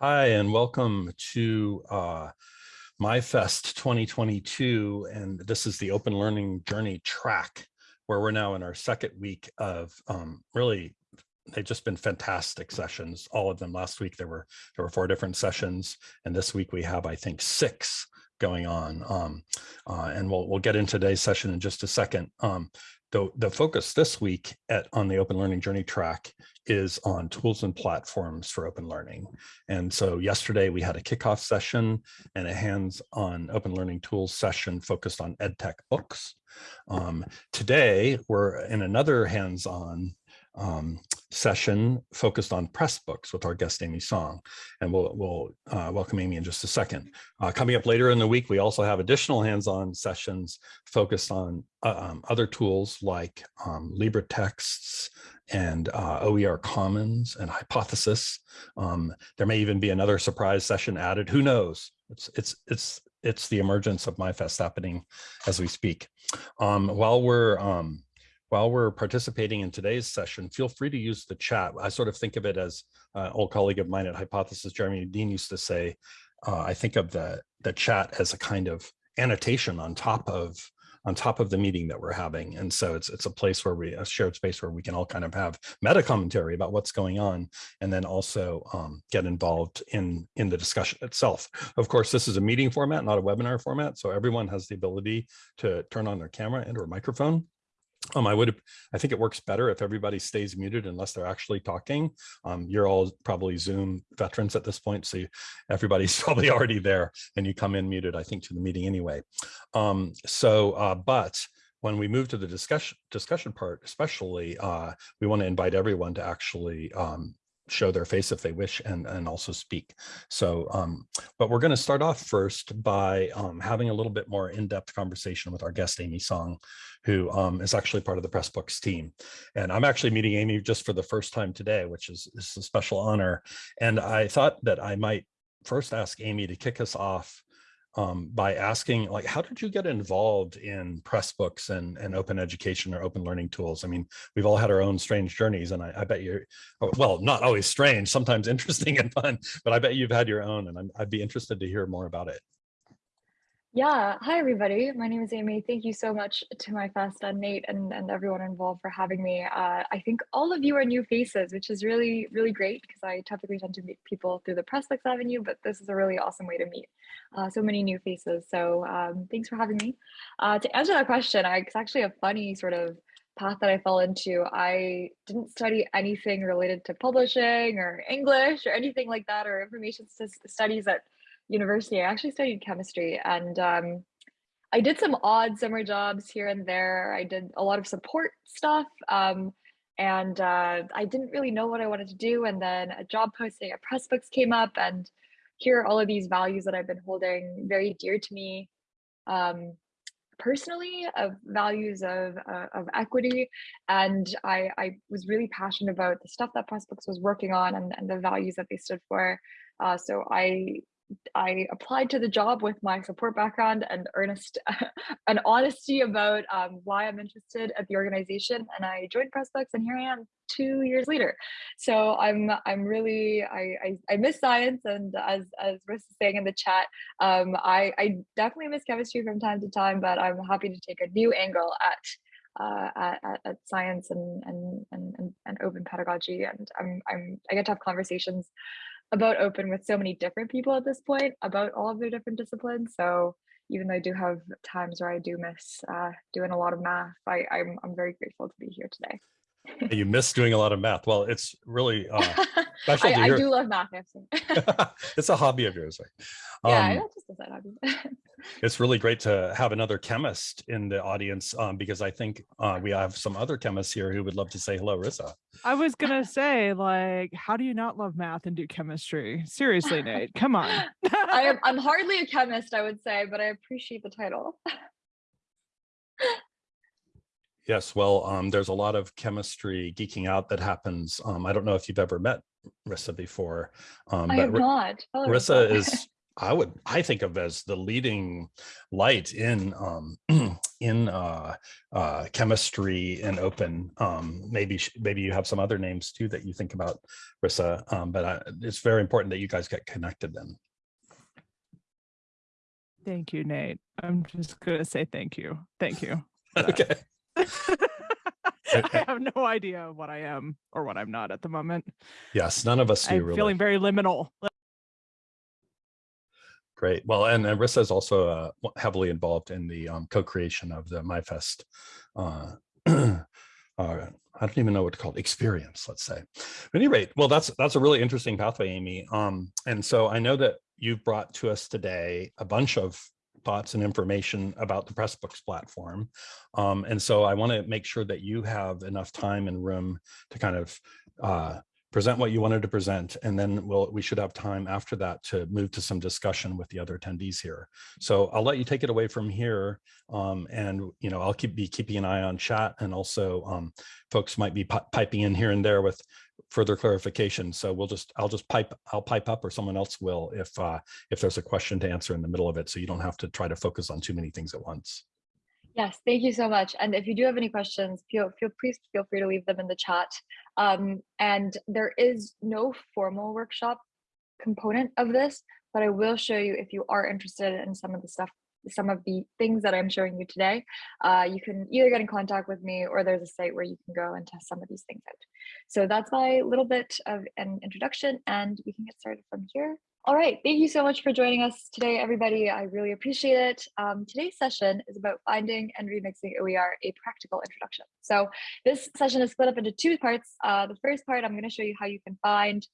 Hi, and welcome to uh, MyFest 2022. And this is the Open Learning Journey track, where we're now in our second week of um, really, they've just been fantastic sessions, all of them. Last week, there were, there were four different sessions. And this week we have, I think, six going on. Um, uh, and we'll, we'll get into today's session in just a second. Um, the, the focus this week at on the Open Learning Journey track is on tools and platforms for open learning. And so yesterday we had a kickoff session and a hands-on open learning tools session focused on EdTech books. Um, today we're in another hands-on um, session focused on Pressbooks with our guest Amy Song. And we'll, we'll uh, welcome Amy in just a second. Uh, coming up later in the week, we also have additional hands-on sessions focused on uh, um, other tools like um, LibreTexts and uh, OER Commons and Hypothesis. Um, there may even be another surprise session added. Who knows? It's, it's, it's, it's the emergence of MyFest happening as we speak. Um, while we're um, while we're participating in today's session, feel free to use the chat. I sort of think of it as uh, old colleague of mine at Hypothesis, Jeremy Dean used to say, uh, I think of the, the chat as a kind of annotation on top of on top of the meeting that we're having. And so it's it's a place where we, a shared space where we can all kind of have meta commentary about what's going on and then also um, get involved in, in the discussion itself. Of course, this is a meeting format, not a webinar format. So everyone has the ability to turn on their camera and or microphone um, I would, I think it works better if everybody stays muted unless they're actually talking. Um, you're all probably Zoom veterans at this point, so you, everybody's probably already there and you come in muted, I think, to the meeting anyway. Um, so, uh, but when we move to the discussion discussion part, especially, uh, we want to invite everyone to actually um, show their face if they wish and, and also speak. So, um, but we're going to start off first by um, having a little bit more in-depth conversation with our guest, Amy Song, who um, is actually part of the Pressbooks team. And I'm actually meeting Amy just for the first time today, which is, is a special honor. And I thought that I might first ask Amy to kick us off um, by asking like, how did you get involved in Pressbooks and, and open education or open learning tools? I mean, we've all had our own strange journeys and I, I bet you're, oh, well, not always strange, sometimes interesting and fun, but I bet you've had your own and i would be interested to hear more about it. Yeah, hi everybody. My name is Amy. Thank you so much to MyFest and Nate and, and everyone involved for having me. Uh, I think all of you are new faces, which is really, really great because I typically tend to meet people through the Pressbooks Avenue, but this is a really awesome way to meet uh, so many new faces. So um, thanks for having me. Uh, to answer that question, I, it's actually a funny sort of path that I fell into. I didn't study anything related to publishing or English or anything like that or information studies at university. I actually studied chemistry and um, I did some odd summer jobs here and there. I did a lot of support stuff. Um, and uh, I didn't really know what I wanted to do. And then a job posting at Pressbooks came up, and here are all of these values that I've been holding very dear to me um, personally, of values of uh, of equity. And I, I was really passionate about the stuff that Pressbooks was working on and, and the values that they stood for. Uh, so I I applied to the job with my support background and earnest and honesty about um, why I'm interested at the organization, and I joined Pressbooks, and here I am two years later. So I'm I'm really I I, I miss science, and as as Riss is saying in the chat, um, I I definitely miss chemistry from time to time, but I'm happy to take a new angle at uh, at, at, science and, and and and open pedagogy and I'm I'm I get to have conversations about open with so many different people at this point about all of their different disciplines. So even though I do have times where I do miss uh, doing a lot of math, I, I'm, I'm very grateful to be here today you miss doing a lot of math. Well, it's really uh, special. I, I do love math. it's a hobby of yours, right? Yeah, um, just a side hobby. it's really great to have another chemist in the audience um, because I think uh, we have some other chemists here who would love to say hello, Rissa. I was gonna say, like, how do you not love math and do chemistry? Seriously, Nate, come on. I am. I'm hardly a chemist, I would say, but I appreciate the title. Yes, well, um, there's a lot of chemistry geeking out that happens. Um, I don't know if you've ever met Rissa before. Um, I have not. Rissa is I would I think of as the leading light in um, in uh, uh, chemistry and open. Um, maybe maybe you have some other names too that you think about, Rissa. Um, but I, it's very important that you guys get connected. Then Thank you, Nate. I'm just gonna say thank you. Thank you. okay. I have no idea what I am or what I'm not at the moment. Yes, none of us do I'm really. feeling very liminal. Great. Well, and, and Rissa is also uh, heavily involved in the um, co-creation of the MyFest. Uh, uh, I don't even know what to call it, experience, let's say. At any rate, well, that's that's a really interesting pathway, Amy. Um, and so I know that you've brought to us today a bunch of thoughts and information about the Pressbooks platform. Um, and so I want to make sure that you have enough time and room to kind of uh, present what you wanted to present, and then we'll, we should have time after that to move to some discussion with the other attendees here. So I'll let you take it away from here. Um, and, you know, I'll keep be keeping an eye on chat and also um, folks might be piping in here and there with further clarification. So we'll just, I'll just pipe, I'll pipe up or someone else will if, uh, if there's a question to answer in the middle of it. So you don't have to try to focus on too many things at once. Yes, thank you so much. And if you do have any questions, feel feel please feel free to leave them in the chat. Um, and there is no formal workshop component of this, but I will show you if you are interested in some of the stuff, some of the things that I'm showing you today. Uh, you can either get in contact with me or there's a site where you can go and test some of these things out. So that's my little bit of an introduction, and we can get started from here. All right, thank you so much for joining us today, everybody. I really appreciate it. Um, today's session is about finding and remixing OER, a practical introduction. So this session is split up into two parts. Uh, the first part, I'm going to show you how you can find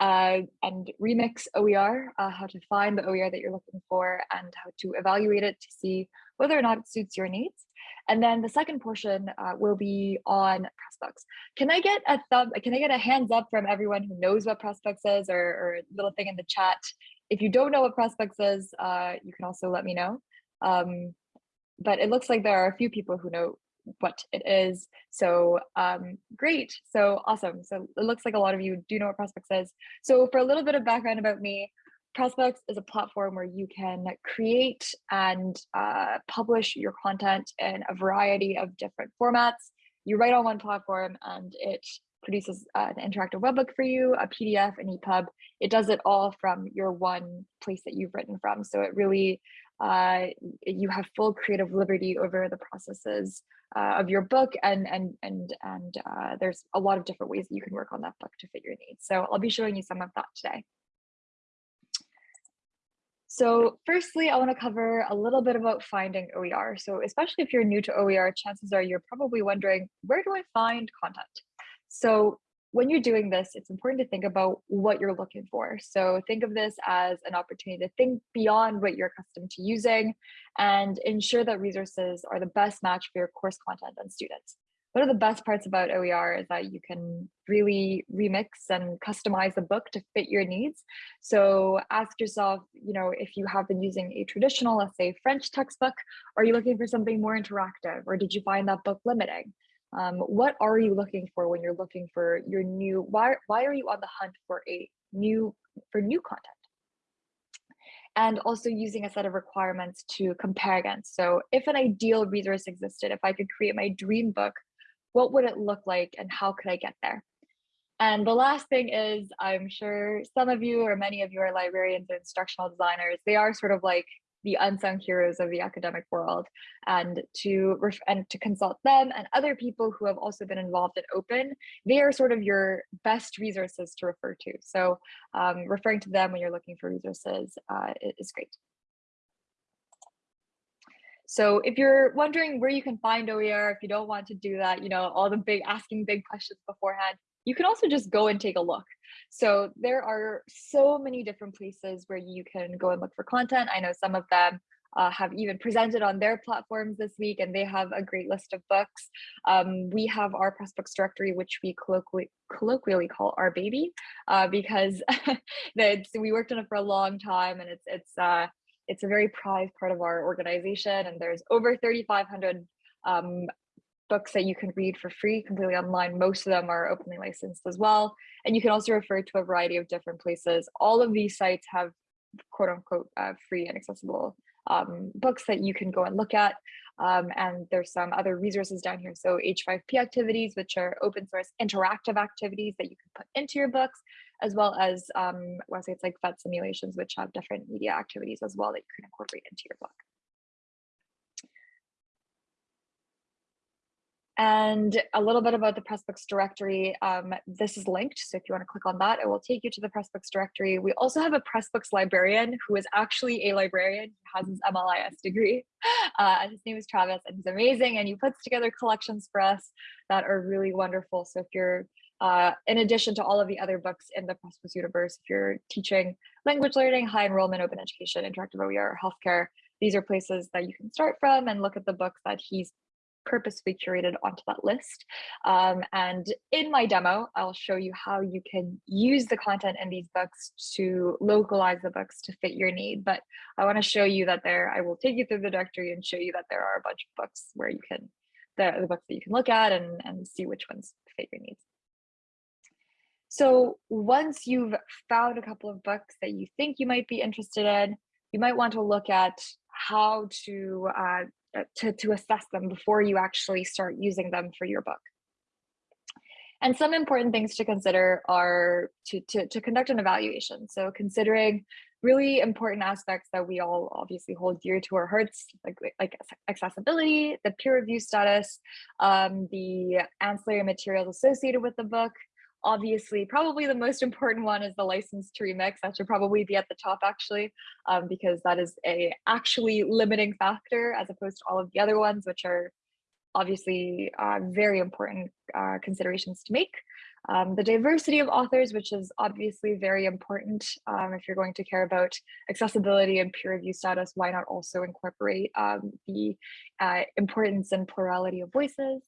uh, and remix OER, uh, how to find the OER that you're looking for and how to evaluate it to see whether or not it suits your needs. And then the second portion uh, will be on Pressbooks. Can I get a thumb? Can I get a hands up from everyone who knows what Pressbooks is, or, or a little thing in the chat? If you don't know what Pressbooks is, uh, you can also let me know. Um, but it looks like there are a few people who know what it is. So um, great. So awesome. So it looks like a lot of you do know what Pressbooks is. So for a little bit of background about me, Pressbooks is a platform where you can create and uh, publish your content in a variety of different formats. You write on one platform and it produces an interactive webbook for you, a PDF, an EPUB. It does it all from your one place that you've written from. So it really, uh, you have full creative liberty over the processes uh, of your book and and and and uh, there's a lot of different ways that you can work on that book to fit your needs. So I'll be showing you some of that today. So firstly, I want to cover a little bit about finding OER. So especially if you're new to OER, chances are you're probably wondering, where do I find content? So when you're doing this, it's important to think about what you're looking for. So think of this as an opportunity to think beyond what you're accustomed to using and ensure that resources are the best match for your course content and students. One of the best parts about OER is that you can really remix and customize the book to fit your needs. So ask yourself, you know, if you have been using a traditional, let's say French textbook, are you looking for something more interactive or did you find that book limiting? Um, what are you looking for when you're looking for your new, why, why are you on the hunt for a new, for new content? and also using a set of requirements to compare against. So if an ideal resource existed, if I could create my dream book, what would it look like and how could I get there? And the last thing is, I'm sure some of you or many of you are librarians or instructional designers. They are sort of like the unsung heroes of the academic world and to and to consult them and other people who have also been involved in open they are sort of your best resources to refer to so um, referring to them when you're looking for resources uh, is great so if you're wondering where you can find OER, if you don't want to do that, you know, all the big asking big questions beforehand, you can also just go and take a look. So there are so many different places where you can go and look for content. I know some of them uh, have even presented on their platforms this week and they have a great list of books. Um, we have our Pressbooks directory, which we colloquially, colloquially call our baby uh, because we worked on it for a long time and it's, it's, uh, it's a very prized part of our organization and there's over 3,500 um, books that you can read for free completely online. Most of them are openly licensed as well. And you can also refer to a variety of different places. All of these sites have quote unquote uh, free and accessible um, books that you can go and look at. Um, and there's some other resources down here. So H5P activities, which are open source interactive activities that you can put into your books, as well as um, websites like PhET simulations, which have different media activities as well that you can incorporate into your book. And a little bit about the Pressbooks directory. Um, this is linked, so if you want to click on that, it will take you to the Pressbooks directory. We also have a Pressbooks librarian who is actually a librarian. He has his MLIS degree. Uh, his name is Travis, and he's amazing. And he puts together collections for us that are really wonderful. So if you're, uh, in addition to all of the other books in the Pressbooks universe, if you're teaching language learning, high enrollment, open education, interactive OER, healthcare, these are places that you can start from and look at the books that he's purposefully curated onto that list. Um, and in my demo, I'll show you how you can use the content in these books to localize the books to fit your need. But I want to show you that there, I will take you through the directory and show you that there are a bunch of books where you can, the, the books that you can look at and, and see which ones fit your needs. So once you've found a couple of books that you think you might be interested in, you might want to look at how to uh, to, to assess them before you actually start using them for your book. And some important things to consider are to, to, to conduct an evaluation. So considering really important aspects that we all obviously hold dear to our hearts, like, like accessibility, the peer review status, um, the ancillary materials associated with the book, obviously probably the most important one is the license to remix. That should probably be at the top actually um, because that is a actually limiting factor as opposed to all of the other ones which are obviously uh, very important uh, considerations to make um, the diversity of authors, which is obviously very important um, if you're going to care about accessibility and peer review status, why not also incorporate um, the uh, importance and plurality of voices.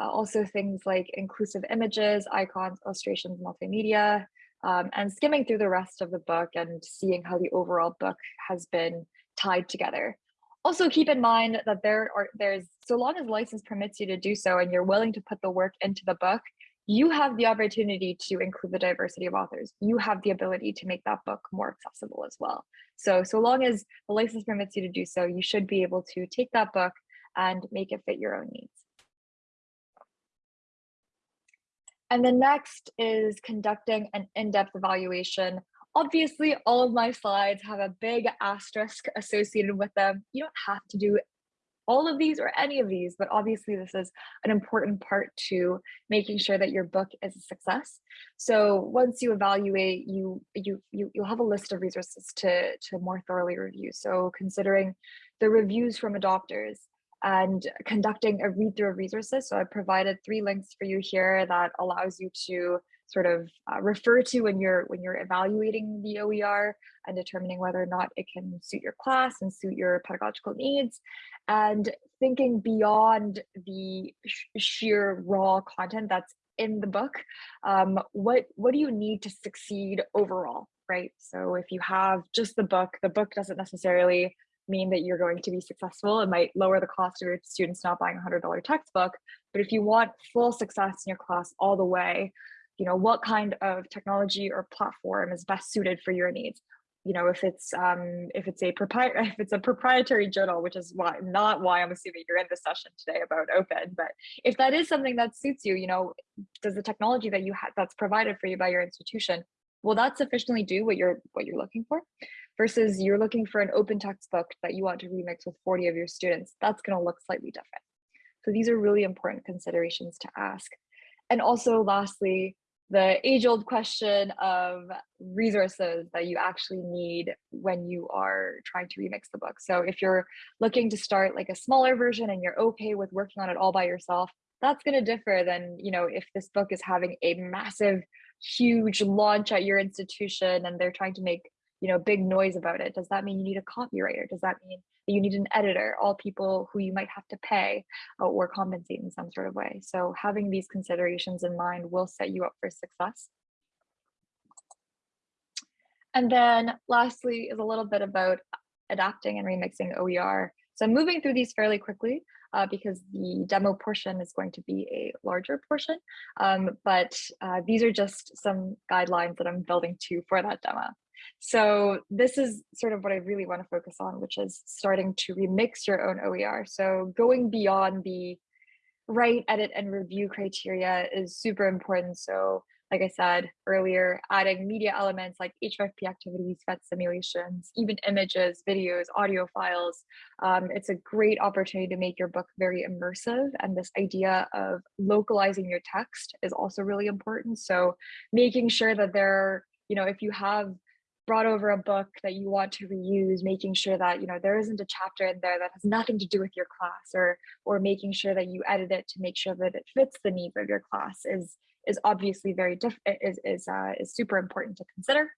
Uh, also things like inclusive images, icons, illustrations, multimedia, um, and skimming through the rest of the book and seeing how the overall book has been tied together. Also keep in mind that there are there's so long as license permits you to do so and you're willing to put the work into the book, you have the opportunity to include the diversity of authors. You have the ability to make that book more accessible as well. So, so long as the license permits you to do so, you should be able to take that book and make it fit your own needs. And the next is conducting an in-depth evaluation. Obviously, all of my slides have a big asterisk associated with them. You don't have to do all of these or any of these, but obviously this is an important part to making sure that your book is a success. So once you evaluate, you you, you you'll have a list of resources to to more thoroughly review. So considering the reviews from adopters and conducting a read through of resources. So I provided three links for you here that allows you to sort of uh, refer to when you're when you're evaluating the OER and determining whether or not it can suit your class and suit your pedagogical needs. And thinking beyond the sh sheer raw content that's in the book um, what what do you need to succeed overall right? So if you have just the book the book doesn't necessarily mean that you're going to be successful. It might lower the cost of your students not buying a hundred dollar textbook but if you want full success in your class all the way you know what kind of technology or platform is best suited for your needs? You know if it's um if it's a if it's a proprietary journal which is why not why i'm assuming you're in this session today about open but if that is something that suits you you know does the technology that you have that's provided for you by your institution will that sufficiently do what you're what you're looking for? Versus you're looking for an open textbook that you want to remix with 40 of your students that's going to look slightly different. So these are really important considerations to ask. And also lastly the age old question of resources that you actually need when you are trying to remix the book. So if you're looking to start like a smaller version and you're okay with working on it all by yourself, that's going to differ than, you know, if this book is having a massive, huge launch at your institution and they're trying to make, you know, big noise about it. Does that mean you need a copywriter? Does that mean that you need an editor, all people who you might have to pay uh, or compensate in some sort of way. So having these considerations in mind will set you up for success. And then lastly is a little bit about adapting and remixing OER. So I'm moving through these fairly quickly uh, because the demo portion is going to be a larger portion. Um, but uh, these are just some guidelines that I'm building to for that demo. So this is sort of what I really want to focus on, which is starting to remix your own OER. So going beyond the write, edit, and review criteria is super important. So like I said earlier, adding media elements like H5P activities, PhET simulations, even images, videos, audio files. Um, it's a great opportunity to make your book very immersive. And this idea of localizing your text is also really important. So making sure that there, you know, if you have brought over a book that you want to reuse making sure that you know there isn't a chapter in there that has nothing to do with your class or or making sure that you edit it to make sure that it fits the needs of your class is is obviously very different is is uh, is super important to consider.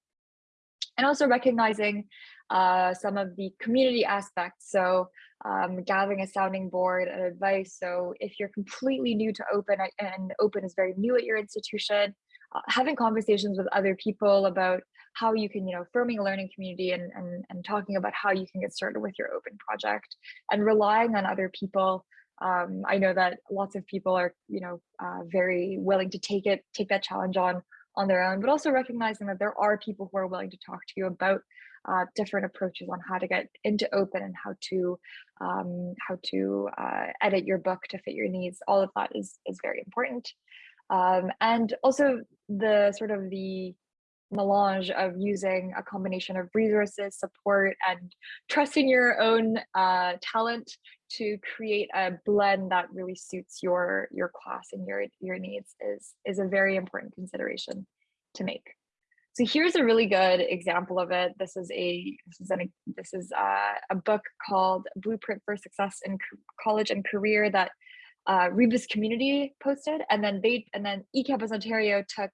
And also recognizing uh, some of the community aspects so um, gathering a sounding board and advice. So if you're completely new to open and open is very new at your institution uh, having conversations with other people about how you can, you know, forming a learning community and, and, and talking about how you can get started with your open project and relying on other people um, I know that lots of people are, you know, uh, very willing to take it, take that challenge on on their own, but also recognizing that there are people who are willing to talk to you about uh, different approaches on how to get into open and how to um, how to uh, edit your book to fit your needs. All of that is is very important, um, and also the sort of the melange of using a combination of resources, support, and trusting your own uh, talent to create a blend that really suits your your class and your your needs is is a very important consideration to make. So here's a really good example of it. This is a this is an this is a, uh, a book called Blueprint for Success in College and Career that uh, Rebus Community posted, and then they and then eCampus Ontario took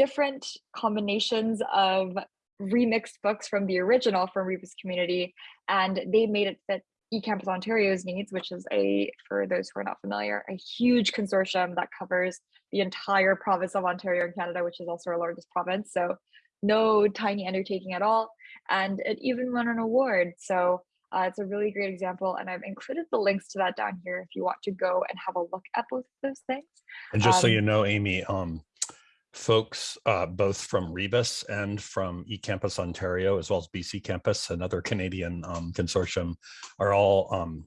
different combinations of remixed books from the original from Rebus Community, and they made it fit eCampus Ontario's needs, which is a, for those who are not familiar, a huge consortium that covers the entire province of Ontario in Canada, which is also our largest province. So no tiny undertaking at all. And it even won an award. So uh, it's a really great example. And I've included the links to that down here if you want to go and have a look at both of those things. And just um, so you know, Amy, um, folks uh, both from Rebus and from eCampus Ontario, as well as BC Campus, another Canadian um, consortium, are all um,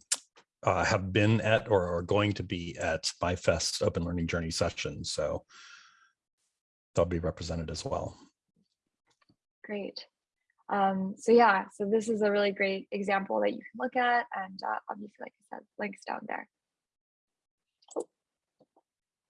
uh, have been at or are going to be at MyFest Open Learning Journey session. So they'll be represented as well. Great. Um, so yeah, so this is a really great example that you can look at and uh, obviously, like I said, links down there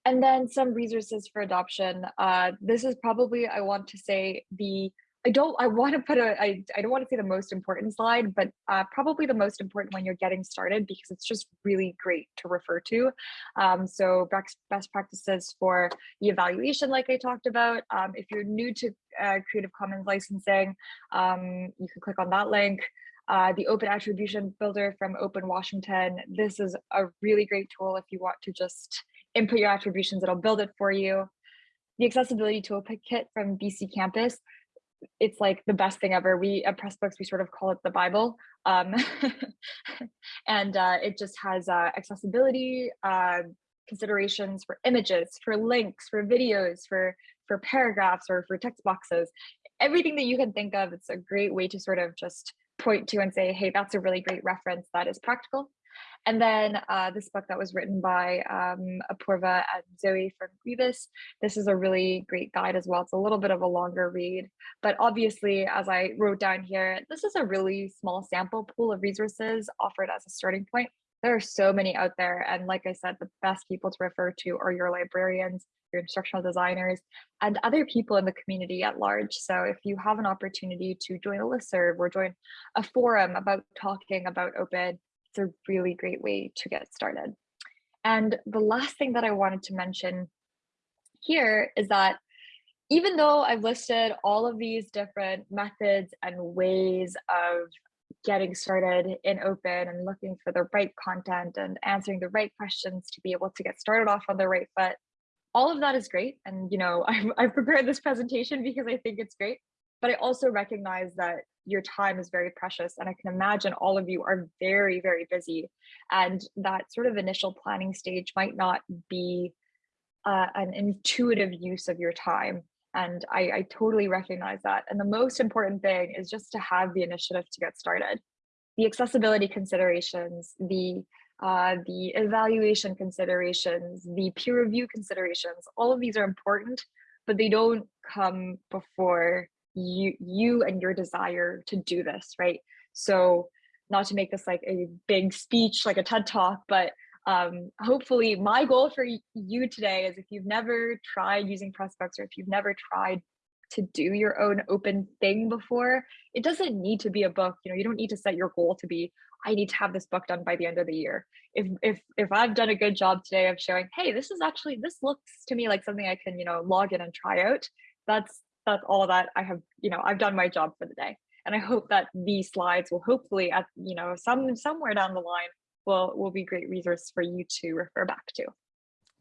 and then some resources for adoption. Uh, this is probably, I want to say the, I don't, I want to put a, I, I don't want to say the most important slide, but uh, probably the most important when you're getting started because it's just really great to refer to. Um, so best, practices for the evaluation, like I talked about. Um, if you're new to uh, Creative Commons licensing, um, you can click on that link. Uh, the Open Attribution Builder from Open Washington. This is a really great tool if you want to just input your attributions, it'll build it for you. The accessibility toolkit from BC Campus, it's like the best thing ever. We at Pressbooks, we sort of call it the Bible. Um, and uh, it just has uh, accessibility uh, considerations for images, for links, for videos, for, for paragraphs or for text boxes, everything that you can think of. It's a great way to sort of just point to and say, hey, that's a really great reference that is practical and then uh, this book that was written by um, Apurva and Zoe from Rebus. This is a really great guide as well. It's a little bit of a longer read, but obviously, as I wrote down here, this is a really small sample pool of resources offered as a starting point. There are so many out there. And like I said, the best people to refer to are your librarians, your instructional designers, and other people in the community at large. So if you have an opportunity to join a listserv or join a forum about talking about open, it's a really great way to get started. And the last thing that I wanted to mention here is that even though I've listed all of these different methods and ways of getting started in open and looking for the right content and answering the right questions to be able to get started off on the right foot, all of that is great. And, you know, I've, I've prepared this presentation because I think it's great, but I also recognize that your time is very precious and i can imagine all of you are very very busy and that sort of initial planning stage might not be uh, an intuitive use of your time And I, I totally recognize that. And the most important thing is just to have the initiative to get started. The accessibility considerations, the uh, the evaluation considerations, the peer review considerations, all of these are important, but they don't come before you you and your desire to do this, right? So not to make this like a big speech, like a TED talk, but um, hopefully my goal for you today is if you've never tried using Pressbooks or if you've never tried to do your own open thing before, it doesn't need to be a book. You know, you don't need to set your goal to be, I need to have this book done by the end of the year. If if if I've done a good job today of showing, hey, this is actually this looks to me like something I can, you know, log in and try out. That's that's all that I have, you know, I've done my job for the day. And I hope that these slides will hopefully at, you know, some somewhere down the line will will be great resource for you to refer back to.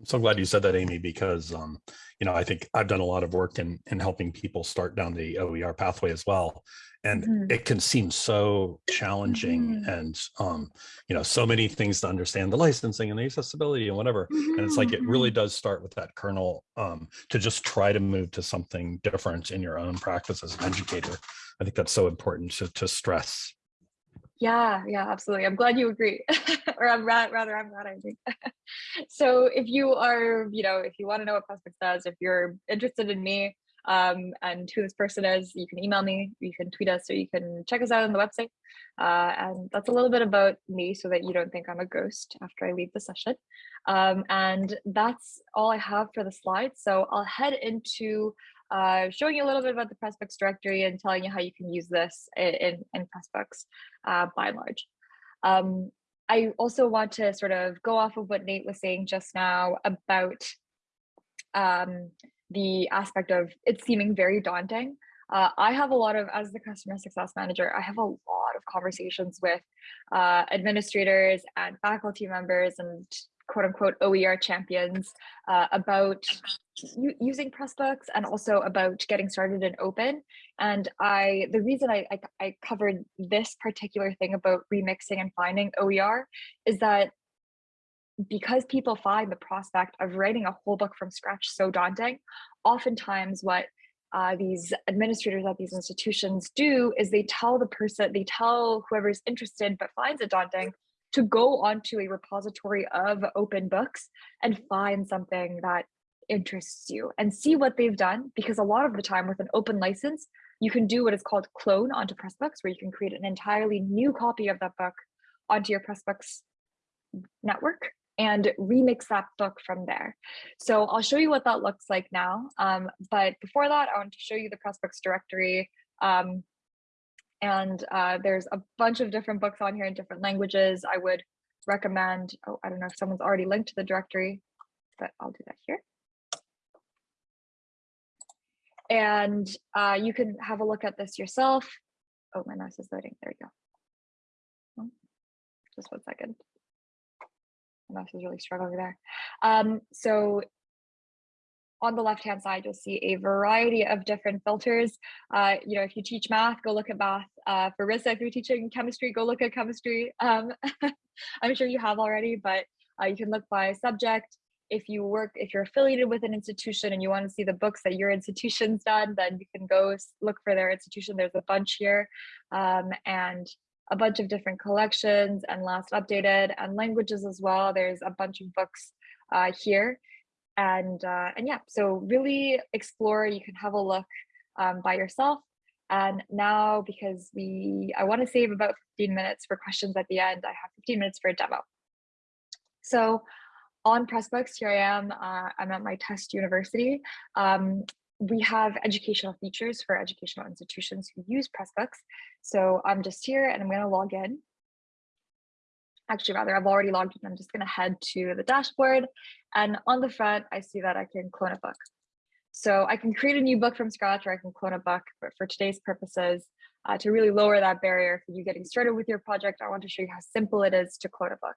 I'm so glad you said that, Amy, because um, you know I think I've done a lot of work in in helping people start down the OER pathway as well, and mm it can seem so challenging mm and um, you know so many things to understand the licensing and the accessibility and whatever. Mm. And it's like it really mm-hmm. does start with that kernel um, to just try to move to something different in your own practice as an educator. I think that's so important to to stress. Yeah, yeah, absolutely. I'm glad you agree. or I'm ra rather, I'm glad I agree. so if you are, you know, if you want to know what Pressbooks does, if you're interested in me um, and who this person is, you can email me, you can tweet us, or you can check us out on the website. Uh, and that's a little bit about me so that you don't think I'm a ghost after I leave the session. Um, and that's all I have for the slides. So I'll head into uh, showing you a little bit about the Pressbooks directory and telling you how you can use this in, in Pressbooks uh, by and large. Um, I also want to sort of go off of what Nate was saying just now about um, the aspect of it seeming very daunting. Uh, I have a lot of, as the customer success manager, I have a lot of conversations with uh, administrators and faculty members and quote unquote OER champions uh, about using Pressbooks and also about getting started in open. And I, the reason I, I, I covered this particular thing about remixing and finding OER is that because people find the prospect of writing a whole book from scratch so daunting, oftentimes what uh, these administrators at these institutions do is they tell the person, they tell whoever's interested but finds it daunting to go onto a repository of open books and find something that interests you and see what they've done because a lot of the time with an open license you can do what is called clone onto pressbooks where you can create an entirely new copy of that book onto your pressbooks network and remix that book from there. So i'll show you what that looks like now. Um, but before that i want to show you the pressbooks directory. Um, and uh, there's a bunch of different books on here in different languages i would recommend oh i don't know if someone's already linked to the directory but i'll do that here and uh, you can have a look at this yourself. Oh, my mouse is loading. There we go. Oh, just one second. My mouse is really struggling there. Um, so on the left hand side, you'll see a variety of different filters. Uh, you know, if you teach math, go look at math. Uh, for Rissa, if you're teaching chemistry, go look at chemistry. Um, I'm sure you have already, but uh, you can look by subject, if you work, if you're affiliated with an institution and you want to see the books that your institution's done, then you can go look for their institution. There's a bunch here um, and a bunch of different collections and last updated and languages as well. There's a bunch of books uh, here. And, uh, and yeah, so really explore, you can have a look um, by yourself. And now, because we, I want to save about 15 minutes for questions at the end, I have 15 minutes for a demo. So on Pressbooks, here I am, uh, I'm at my test university. Um, we have educational features for educational institutions who use Pressbooks. So I'm just here and I'm gonna log in. Actually, rather, I've already logged in. I'm just gonna head to the dashboard and on the front, I see that I can clone a book. So I can create a new book from scratch or I can clone a book, but for today's purposes, uh, to really lower that barrier for you getting started with your project, I want to show you how simple it is to clone a book.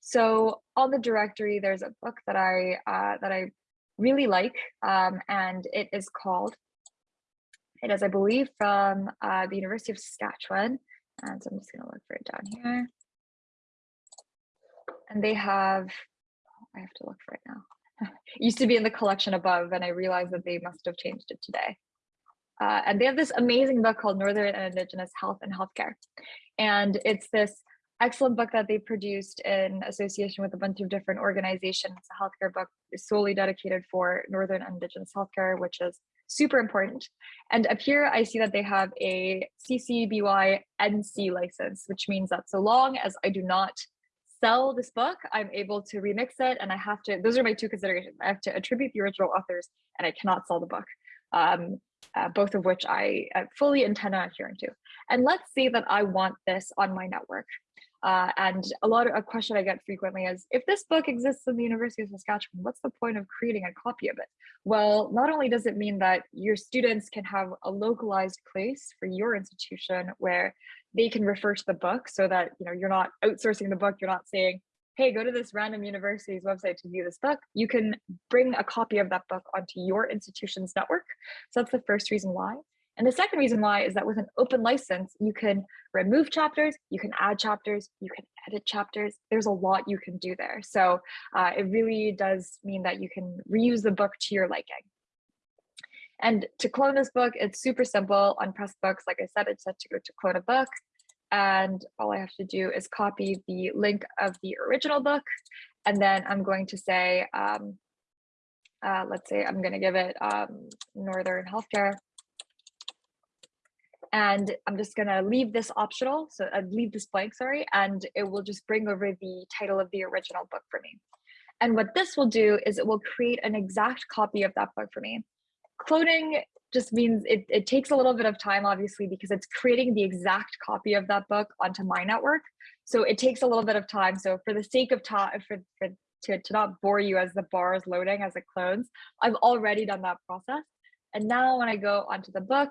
So on the directory, there's a book that I uh, that I really like, um, and it is called. It is, I believe, from uh, the University of Saskatchewan, and so I'm just going to look for it down here. And they have, I have to look for it now. used to be in the collection above, and I realized that they must have changed it today. Uh, and they have this amazing book called Northern and Indigenous Health and Healthcare. And it's this excellent book that they produced in association with a bunch of different organizations. It's a healthcare book solely dedicated for Northern Indigenous healthcare, which is super important. And up here, I see that they have a CC BY NC license, which means that so long as I do not sell this book, I'm able to remix it and I have to, those are my two considerations. I have to attribute the original authors and I cannot sell the book. Um, uh, both of which I uh, fully intend on adhering to. And let's say that I want this on my network. Uh, and a lot of a question I get frequently is, if this book exists in the University of Saskatchewan, what's the point of creating a copy of it? Well, not only does it mean that your students can have a localized place for your institution where they can refer to the book so that you know you're not outsourcing the book, you're not saying, hey, go to this random university's website to view this book, you can bring a copy of that book onto your institution's network. So that's the first reason why. And the second reason why is that with an open license, you can remove chapters, you can add chapters, you can edit chapters. There's a lot you can do there. So uh, it really does mean that you can reuse the book to your liking. And to clone this book, it's super simple on Pressbooks. Like I said, it's set to go to clone a book. And all I have to do is copy the link of the original book. And then I'm going to say, um, uh, let's say I'm going to give it um, Northern Healthcare and I'm just gonna leave this optional, so I'd uh, leave this blank, sorry, and it will just bring over the title of the original book for me. And what this will do is it will create an exact copy of that book for me. Cloning just means it, it takes a little bit of time, obviously, because it's creating the exact copy of that book onto my network. So it takes a little bit of time. So for the sake of time, for, for to, to not bore you as the bar is loading as it clones, I've already done that process. And now when I go onto the book,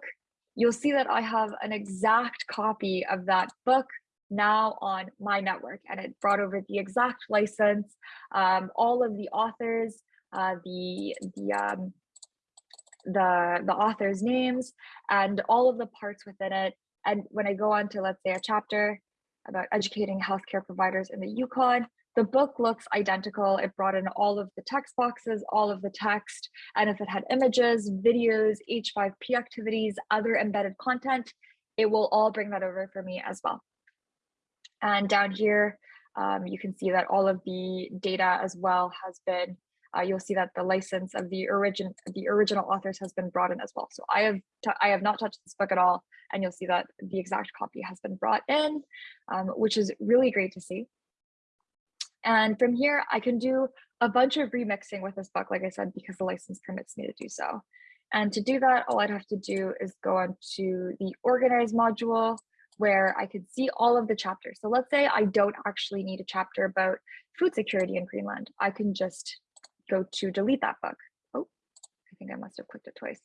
you'll see that I have an exact copy of that book now on my network and it brought over the exact license, um, all of the authors, uh, the, the, um, the, the author's names and all of the parts within it. And when I go on to, let's say a chapter about educating healthcare providers in the Yukon, the book looks identical. It brought in all of the text boxes, all of the text, and if it had images, videos, H5P activities, other embedded content, it will all bring that over for me as well. And down here, um, you can see that all of the data as well has been, uh, you'll see that the license of the origin, the original authors has been brought in as well. So I have, I have not touched this book at all, and you'll see that the exact copy has been brought in, um, which is really great to see. And from here, I can do a bunch of remixing with this book, like I said, because the license permits me to do so. And to do that, all I'd have to do is go on to the organize module where I could see all of the chapters. So let's say I don't actually need a chapter about food security in Greenland. I can just go to delete that book. Oh, I think I must have clicked it twice.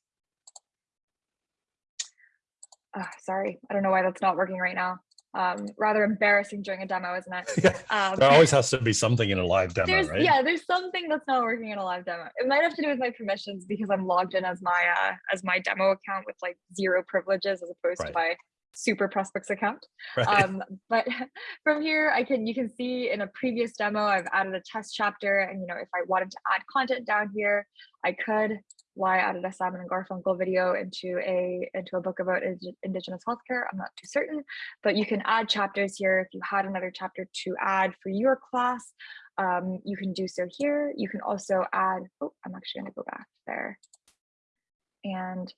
Oh, sorry, I don't know why that's not working right now um, rather embarrassing during a demo, isn't it? Yeah, um, there always has to be something in a live demo, right? Yeah, there's something that's not working in a live demo. It might have to do with my permissions because I'm logged in as my uh, as my demo account with like zero privileges as opposed right. to my super Pressbooks account. Right. Um, but from here, I can you can see in a previous demo, I've added a test chapter, and you know if I wanted to add content down here, I could why I added a Simon and Garfunkel video into a into a book about Indigenous healthcare. I'm not too certain, but you can add chapters here. If you had another chapter to add for your class, um, you can do so here. You can also add, oh, I'm actually gonna go back there. And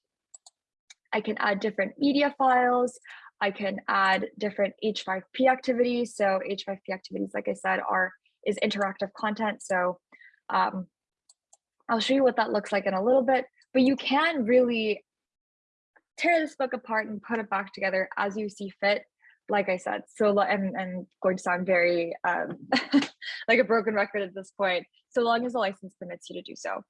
I can add different media files. I can add different H5P activities. So H5P activities, like I said, are is interactive content. So um, I'll show you what that looks like in a little bit, but you can really tear this book apart and put it back together as you see fit. Like I said, so I'm, I'm going to sound very um, like a broken record at this point, so long as the license permits you to do so.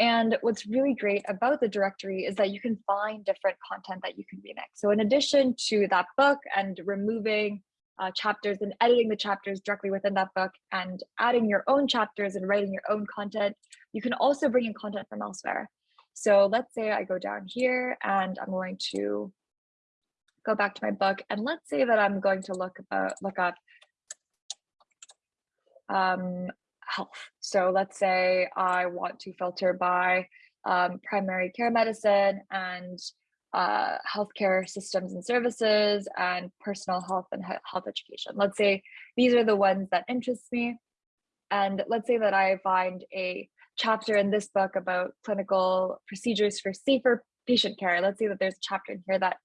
And what's really great about the directory is that you can find different content that you can remix. So in addition to that book and removing uh, chapters and editing the chapters directly within that book and adding your own chapters and writing your own content, you can also bring in content from elsewhere. So let's say I go down here and I'm going to go back to my book and let's say that I'm going to look about look up um, health. So let's say I want to filter by um, primary care medicine and uh, healthcare systems and services and personal health and he- health education. Let's say these are the ones that interest me. And let's say that I find a chapter in this book about clinical procedures for safer patient care. Let's say that there's a chapter in here that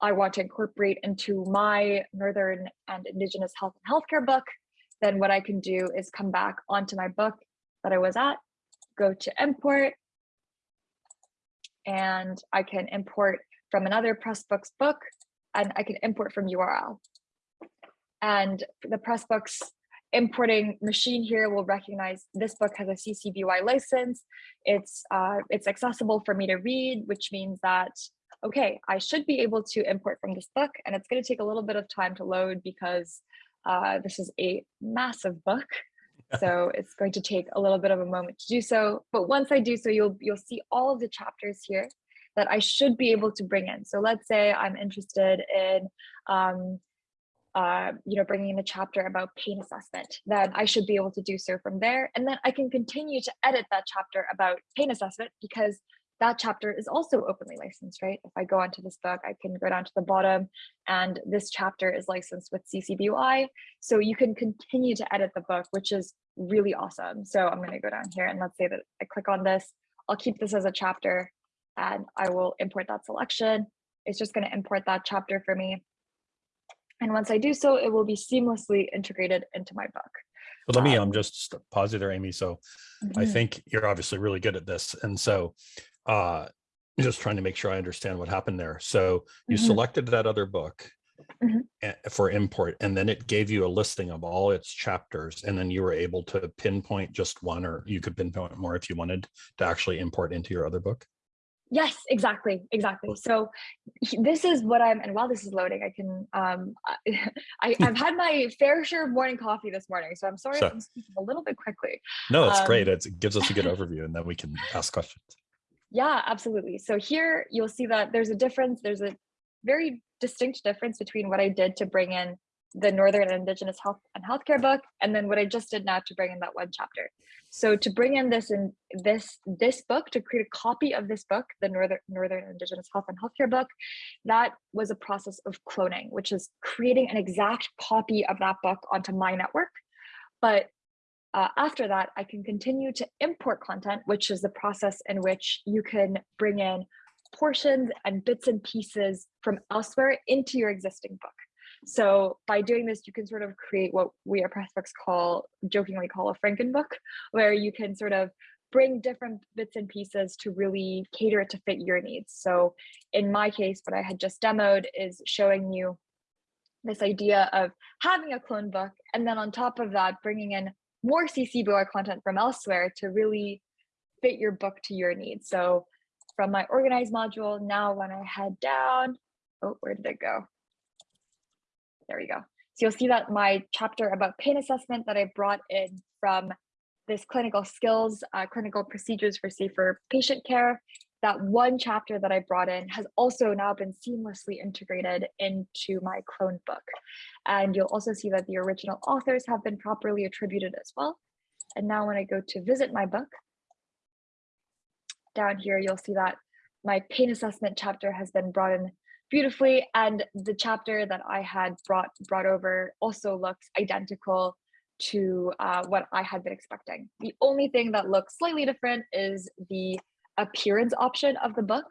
I want to incorporate into my Northern and Indigenous health and healthcare book. Then what I can do is come back onto my book that I was at, go to import, and I can import from another Pressbooks book and I can import from URL. And the Pressbooks importing machine here will recognize this book has a CC BY license. It's, uh, it's accessible for me to read, which means that, okay, I should be able to import from this book and it's gonna take a little bit of time to load because uh, this is a massive book. So it's going to take a little bit of a moment to do so. But once I do so, you'll you'll see all of the chapters here that I should be able to bring in. So let's say I'm interested in, um, uh, you know, bringing in a chapter about pain assessment, then I should be able to do so from there. And then I can continue to edit that chapter about pain assessment because that chapter is also openly licensed, right? If I go onto this book, I can go down to the bottom and this chapter is licensed with CC BY. So you can continue to edit the book, which is really awesome. So I'm gonna go down here and let's say that I click on this. I'll keep this as a chapter and I will import that selection. It's just gonna import that chapter for me. And once I do so, it will be seamlessly integrated into my book. But let me Um, um just st- pause you there, Amy. So I Mhm. think you're obviously really good at this. And so uh just trying to make sure I understand what happened there. So you Mhm. selected that other book Mhm. for import, and then it gave you a listing of all its chapters, and then you were able to pinpoint just one, or you could pinpoint more if you wanted to actually import into your other book. Yes, exactly, exactly. So this is what I'm, and while this is loading, I can, um, I, I've had my fair share of morning coffee this morning, so I'm sorry if So- I'm speaking a little bit quickly. No, it's great. Um, It's, it gives us a good overview, and then we can ask questions. Yeah, absolutely. So here you'll see that there's a difference. There's a very distinct difference between what I did to bring in the Northern Indigenous Health and Healthcare book, and then what I just did now to bring in that one chapter. So to bring in this in this this book, to create a copy of this book, the Northern Northern Indigenous Health and Healthcare book, that was a process of cloning, which is creating an exact copy of that book onto my network. But uh, after that, I can continue to import content, which is the process in which you can bring in portions and bits and pieces from elsewhere into your existing book. So by doing this, you can sort of create what we at Pressbooks call, jokingly call a Frankenbook, where you can sort of bring different bits and pieces to really cater it to fit your needs. So in my case, what I had just demoed is showing you this idea of having a clone book, and then on top of that, bringing in more CC content from elsewhere to really fit your book to your needs. So from my organize module, now when I head down, oh, where did it go? There we go. So you'll see that my chapter about pain assessment that I brought in from this clinical skills, uh, clinical procedures for safer patient care, that one chapter that I brought in has also now been seamlessly integrated into my clone book. And you'll also see that the original authors have been properly attributed as well. And now when I go to visit my book, down here, you'll see that my pain assessment chapter has been brought in beautifully and the chapter that I had brought brought over also looks identical to uh, what I had been expecting. The only thing that looks slightly different is the appearance option of the book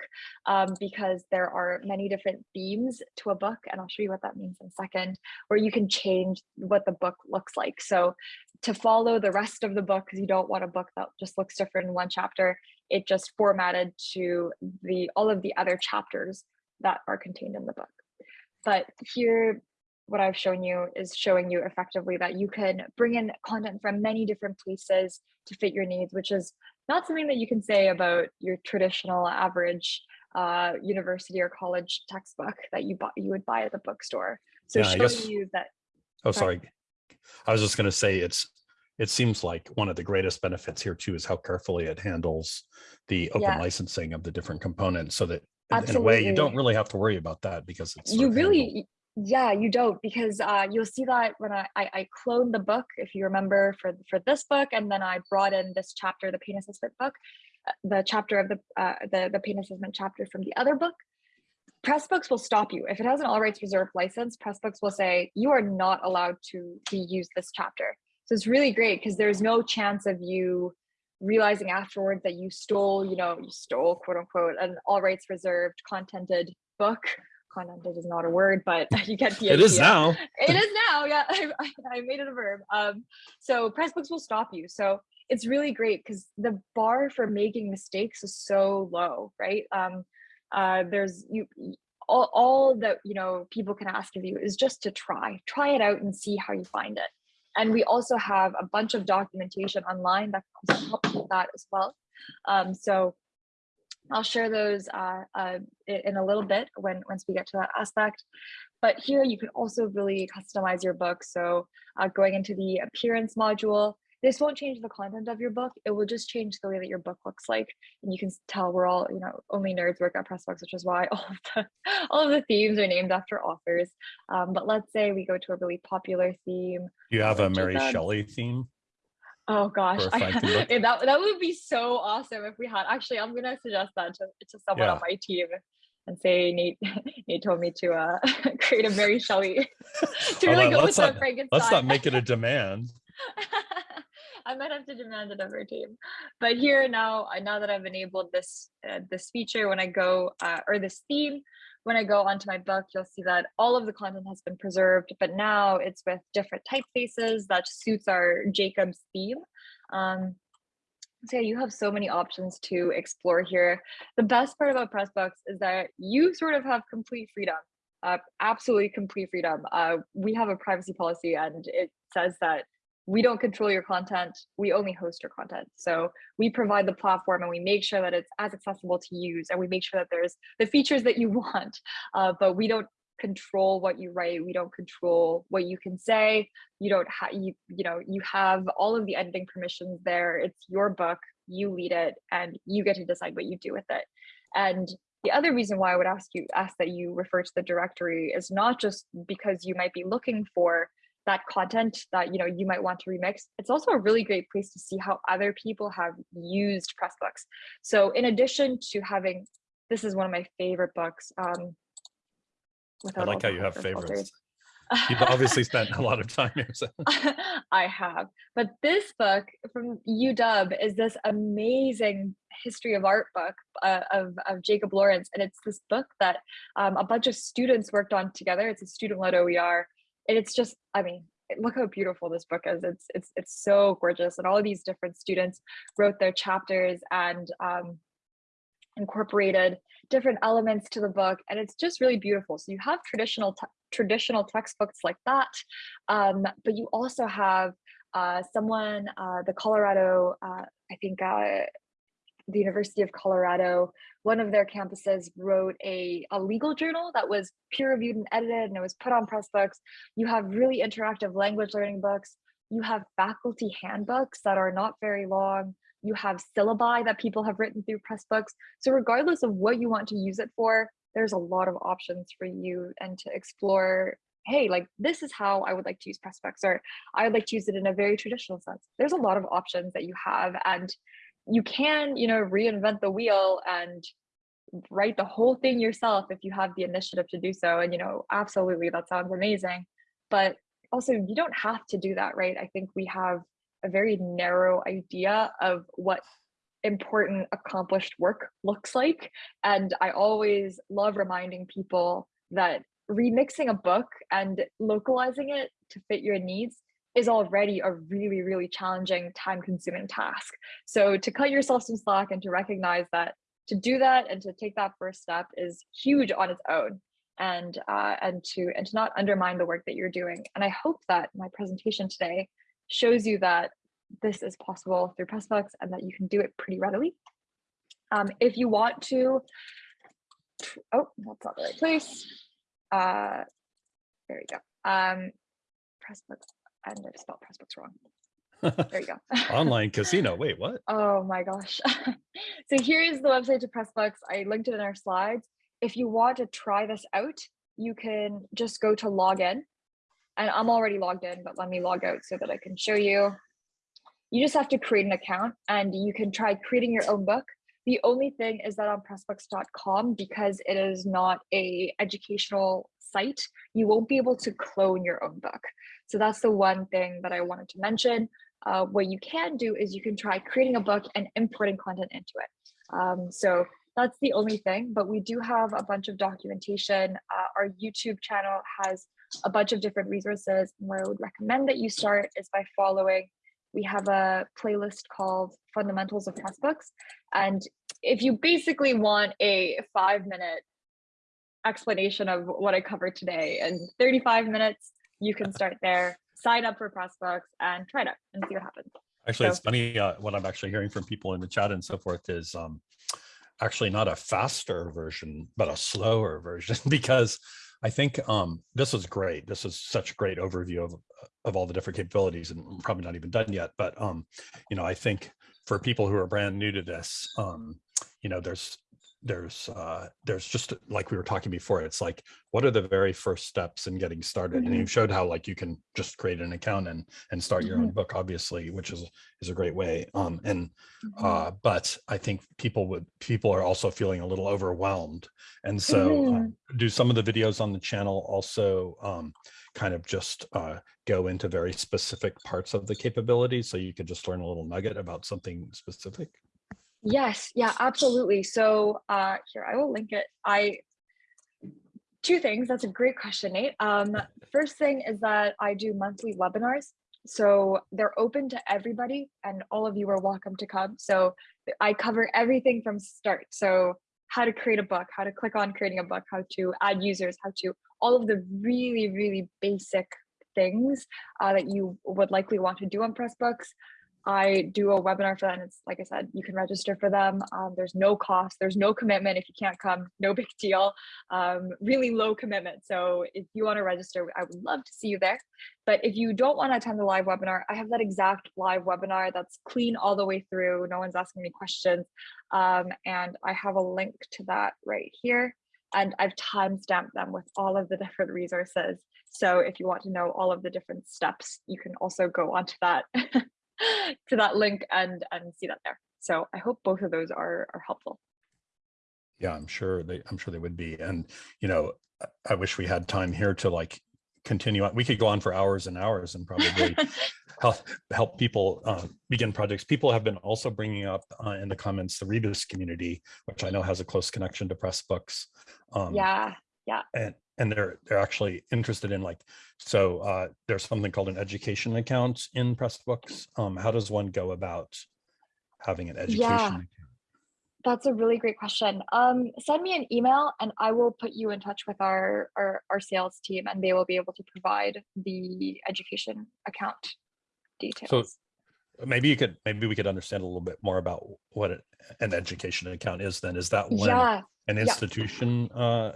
um, because there are many different themes to a book and I'll show you what that means in a second where you can change what the book looks like. So to follow the rest of the book because you don't want a book that just looks different in one chapter, it just formatted to the all of the other chapters that are contained in the book. But here, what I've shown you is showing you effectively that you can bring in content from many different places to fit your needs, which is not something that you can say about your traditional average uh, university or college textbook that you buy, you would buy at the bookstore. So Yeah, showing guess- you that Oh, Sorry. I was just going to say it's, it seems like one of the greatest benefits here too is how carefully it handles the open Yeah. licensing of the different components so that in- in a way you don't really have to worry about that because it's. you really Yeah, you don't because uh, you'll see that when I, I I cloned the book, if you remember, for for this book, and then I brought in this chapter, the pain assessment book, uh, the chapter of the uh, the the pain assessment chapter from the other book. Pressbooks will stop you if it has an all rights reserved license. Pressbooks will say you are not allowed to to use this chapter. So it's really great because there's no chance of you realizing afterwards that you stole, you know, you stole quote unquote an all rights reserved contented book contented is not a word, but you get the It is idea. now. It is now. Yeah, I, I made it a verb. Um, so Pressbooks will stop you. So it's really great because the bar for making mistakes is so low, right? Um, uh, there's you all, all that you know people can ask of you is just to try, try it out and see how you find it. And we also have a bunch of documentation online that can also help with that as well. Um, so I'll share those uh, uh, in a little bit when once we get to that aspect. But here you can also really customize your book. So uh, going into the appearance module, this won't change the content of your book. It will just change the way that your book looks like. And you can tell we're all, you know, only nerds work at Pressbooks, which is why all of the all of the themes are named after authors. Um, but let's say we go to a really popular theme. You have a Mary Shelley theme. Oh gosh, I, yeah, that that would be so awesome if we had. Actually, I'm gonna suggest that to, to someone on my team and say Nate Nate told me to uh, create a Mary Shelley to really Although go with let's the Frankenstein. Let's not make it a demand. I might have to demand it of our team. But here now, now that I've enabled this uh, this feature, when I go uh, or this theme, when I go onto my book, you'll see that all of the content has been preserved, but now it's with different typefaces that suits our Jacob's theme. Um, so yeah, you have so many options to explore here. The best part about Pressbooks is that you sort of have complete freedom, uh, absolutely complete freedom. Uh, we have a privacy policy and it says that we don't control your content, we only host your content. So we provide the platform and we make sure that it's as accessible to use and we make sure that there's the features that you want, uh, but we don't control what you write, we don't control what you can say, you don't have you you know you have all of the editing permissions there. It's your book you lead it and you get to decide what you do with it. And the other reason why i would ask you ask that you refer to the directory is not just because you might be looking for that content that you know you might want to remix it's also a really great place to see how other people have used pressbooks so in addition to having this is one of my favorite books um I without like how you have filters. favorites. You've obviously spent a lot of time here. So. I have. But this book from UW is this amazing history of art book uh, of, of Jacob Lawrence. And it's this book that um, a bunch of students worked on together. It's a student led OER. And it's just, I mean, look how beautiful this book is. It's it's it's so gorgeous. And all of these different students wrote their chapters and um, incorporated different elements to the book and it's just really beautiful so you have traditional traditional textbooks like that um, but you also have uh, someone uh, the colorado uh, i think uh, the university of colorado one of their campuses wrote a, a legal journal that was peer reviewed and edited and it was put on pressbooks you have really interactive language learning books you have faculty handbooks that are not very long you have syllabi that people have written through Pressbooks. So regardless of what you want to use it for, there's a lot of options for you and to explore, hey, like this is how I would like to use Pressbooks, or I would like to use it in a very traditional sense. There's a lot of options that you have and you can, you know, reinvent the wheel and write the whole thing yourself if you have the initiative to do so. And, you know, absolutely, that sounds amazing. But also, you don't have to do that, right? I think we have a very narrow idea of what important accomplished work looks like and i always love reminding people that remixing a book and localizing it to fit your needs is already a really really challenging time consuming task so to cut yourself some slack and to recognize that to do that and to take that first step is huge on its own and uh, and to and to not undermine the work that you're doing and i hope that my presentation today shows you that this is possible through Pressbooks and that you can do it pretty readily. Um, if you want to, oh, that's not the right place. Uh, there we go. Um, Pressbooks, and I spelled Pressbooks wrong. There you go. Online casino. Wait, what? Oh my gosh. so here's the website to Pressbooks. I linked it in our slides. If you want to try this out, you can just go to login. And I'm already logged in, but let me log out so that I can show you. You just have to create an account and you can try creating your own book. The only thing is that on pressbooks.com, because it is not a educational site, you won't be able to clone your own book. So that's the one thing that I wanted to mention. Uh, what you can do is you can try creating a book and importing content into it. Um, so that's the only thing, but we do have a bunch of documentation. Uh, our YouTube channel has a bunch of different resources. And where I would recommend that you start is by following. We have a playlist called Fundamentals of Pressbooks. And if you basically want a five minute explanation of what I covered today in 35 minutes, you can start there, sign up for Pressbooks and try it out and see what happens. Actually, So- it's funny, uh, what I'm actually hearing from people in the chat and so forth is um, actually not a faster version, but a slower version, because I think um, this is great. This is such a great overview of, of all the different capabilities and probably not even done yet. But, um, you know, I think for people who are brand new to this, um, you know, there's there's uh there's just like we were talking before it's like what are the very first steps in getting started and Mhm. you showed how like you can just create an account and and start your own Mm-hmm. book obviously which is is a great way um and Mhm. uh but i think people would people are also feeling a little overwhelmed and so Mm-hmm. um, do some of the videos on the channel also um kind of just uh go into very specific parts of the capability so you could just learn a little nugget about something specific Yes, yeah, absolutely. So uh, here, I will link it. I two things. That's a great question, Nate. Um, first thing is that I do monthly webinars. So they're open to everybody and all of you are welcome to come. So I cover everything from start. So how to create a book, how to click on creating a book, how to add users, how to all of the really, really basic things uh, that you would likely want to do on Pressbooks. I do a webinar for that. And it's like I said, you can register for them. Um, there's no cost, there's no commitment. If you can't come, no big deal. Um, really low commitment. So if you want to register, I would love to see you there. But if you don't want to attend the live webinar, I have that exact live webinar that's clean all the way through. No one's asking me questions. Um, and I have a link to that right here. And I've timestamped them with all of the different resources. So if you want to know all of the different steps, you can also go onto that to that link and and see that there. So I hope both of those are are helpful. Yeah, I'm sure they, I'm sure they would be. And, you know, I- wish we had time here to like continue on. We could go on for hours and hours and probably help, help people uh, begin projects. People have been also bringing up uh, in the comments, the Rebus community, which I know has a close connection to Pressbooks. Um, yeah, yeah, and and they're they're actually interested in like so uh there's something called an education account in pressbooks um how does one go about having an education Yeah. account? that's a really great question. Um, send me an email and I will put you in touch with our, our our sales team and they will be able to provide the education account details. Maybe you could maybe we could understand a little bit more about what it, an education account is then is that when yeah, an institution uh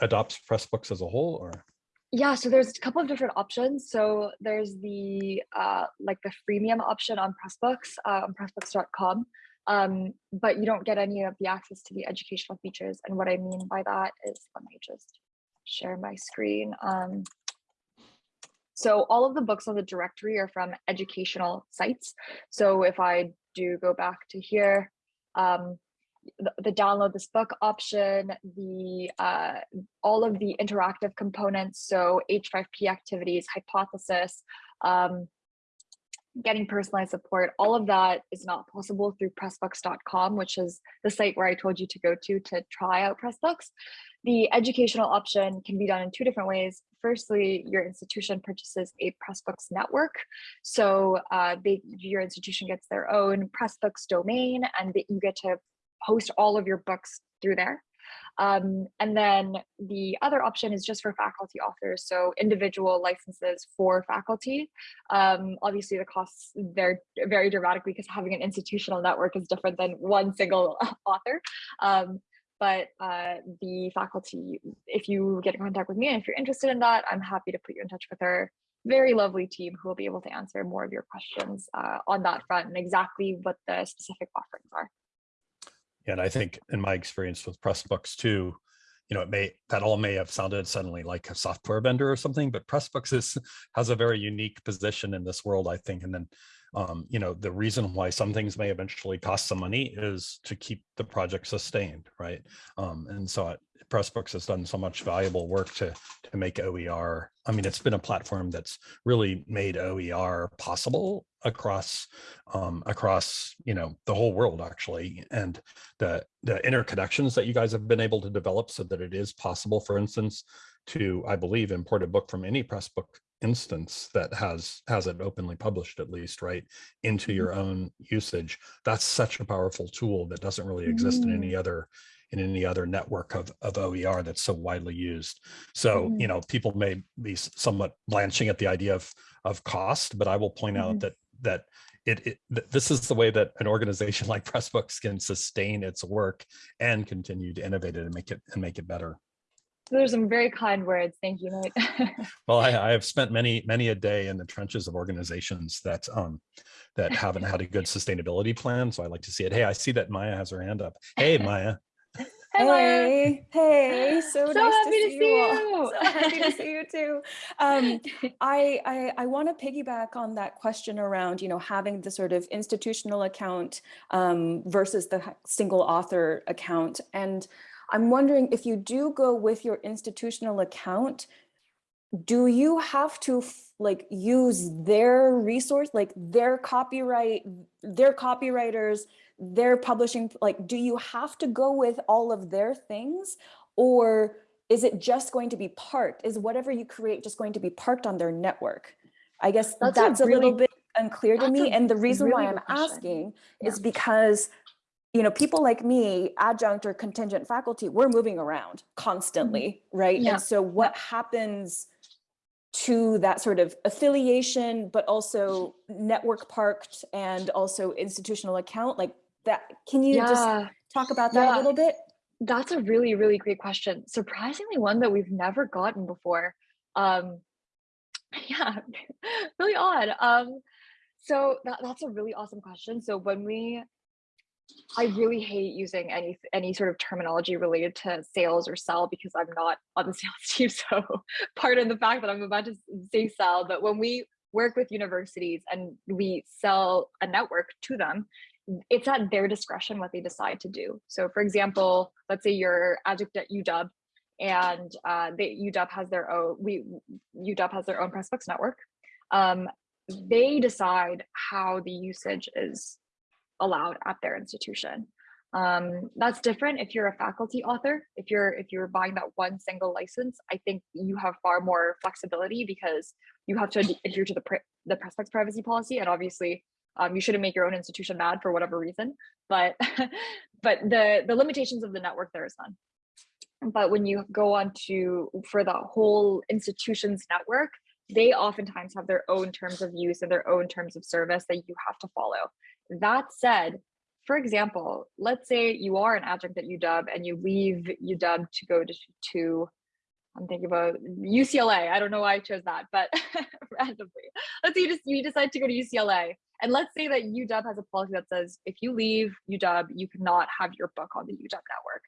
adopts pressbooks as a whole or Yeah, so there's a couple of different options. So there's the uh, like the freemium option on Pressbooks uh, on Pressbooks.com, um, but you don't get any of the access to the educational features. And what I mean by that is, let me just share my screen. Um, so all of the books on the directory are from educational sites. So if I do go back to here, um, the, the download this book option, the uh, all of the interactive components, so H5P activities, hypothesis, um, getting personalized support, all of that is not possible through pressbooks.com, which is the site where I told you to go to to try out Pressbooks. The educational option can be done in two different ways. Firstly, your institution purchases a Pressbooks network. So uh, they, your institution gets their own Pressbooks domain and you get to host all of your books through there. Um, and then the other option is just for faculty authors, so individual licenses for faculty. Um, obviously, the costs they're very dramatic because having an institutional network is different than one single author. Um, but uh, the faculty, if you get in contact with me and if you're interested in that, I'm happy to put you in touch with our very lovely team who will be able to answer more of your questions uh, on that front and exactly what the specific offerings are. and i think in my experience with pressbooks too you know, it may, that all may have sounded suddenly like a software vendor or something, but Pressbooks is, has a very unique position in this world, I think. And then, um, you know, the reason why some things may eventually cost some money is to keep the project sustained, right? Um, and so Pressbooks has done so much valuable work to to make OER. I mean, it's been a platform that's really made OER possible across um, across you know the whole world actually, and the the interconnections that you guys have been able to develop so that it is possible, for instance, to I believe import a book from any Pressbook instance that has has it openly published at least right into mm-hmm. your own usage that's such a powerful tool that doesn't really exist in mm-hmm. any other in any other network of, of OER that's so widely used. So, Mhm. you mm-hmm. know, people may be somewhat blanching at the idea of, of cost, but I will point out that, that it, it th- this is the way that an organization like Pressbooks can sustain its work and continue to innovate it and make it and make it better. Those are some very kind words. Thank you, Nate. Well, I, I have spent many, many a day in the trenches of organizations that um that haven't had a good sustainability plan. So I like to see it. Hey, I see that Maya has her hand up. Hey, Maya. Hi, Hey, hey, so, So nice happy to to see, see you all. you. So happy to see you too. Um, I, I, I want to piggyback on that question around, you know, having the sort of institutional account um, versus the single author account. And I'm wondering if you do go with your institutional account, do you have to like use their resource, like their copyright, their copywriters, their publishing, like, do you have to go with all of their things? Or is it just going to be parked? Is whatever you create just going to be parked on their network? I guess That's that's, a a, little bit unclear to me. And the reason why I'm question. asking Yeah. is because you know, people like me, adjunct or contingent faculty, we're moving around constantly, right? Yeah. And so what happens to that sort of affiliation, but also network parked and also institutional account like that? Can you just talk about that Yeah. a little bit? that's a really, really great question. Surprisingly, one that we've never gotten before. Um, yeah, really odd. Um, so that, that's a really awesome question. So when we, I really hate using any any sort of terminology related to sales or sell because I'm not on the sales team. So pardon the fact that I'm about to say sell, but when we work with universities and we sell a network to them, it's at their discretion what they decide to do. So for example, let's say you're adjunct at UW and uh, they, UW has their own, we, UW has their own Pressbooks network. Um, they decide how the usage is allowed at their institution. Um, that's different if you're a faculty author. If you're if you're buying that one single license, I think you have far more flexibility because you have to adhere to the the Pressbooks privacy policy, and obviously, um, you shouldn't make your own institution mad for whatever reason. But but the the limitations of the network there is none. But when you go on to for the whole institution's network, they oftentimes have their own terms of use and their own terms of service that you have to follow. That said, for example, let's say you are an adjunct at UW and you leave UW to go to, to I'm thinking about UCLA. I don't know why I chose that, but randomly. Let's say you just you decide to go to UCLA. And let's say that UW has a policy that says if you leave UW, you cannot have your book on the UW network.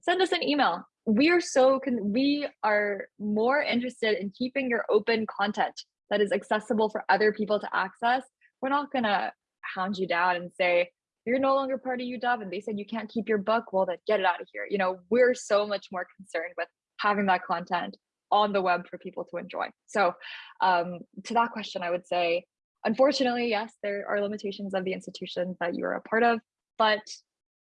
Send us an email. We are so we are more interested in keeping your open content that is accessible for other people to access. We're not gonna hound you down and say you're no longer part of UW and they said you can't keep your book. Well, then get it out of here. You know, we're so much more concerned with having that content on the web for people to enjoy. So, um, to that question, I would say, unfortunately, yes, there are limitations of the institutions that you are a part of, but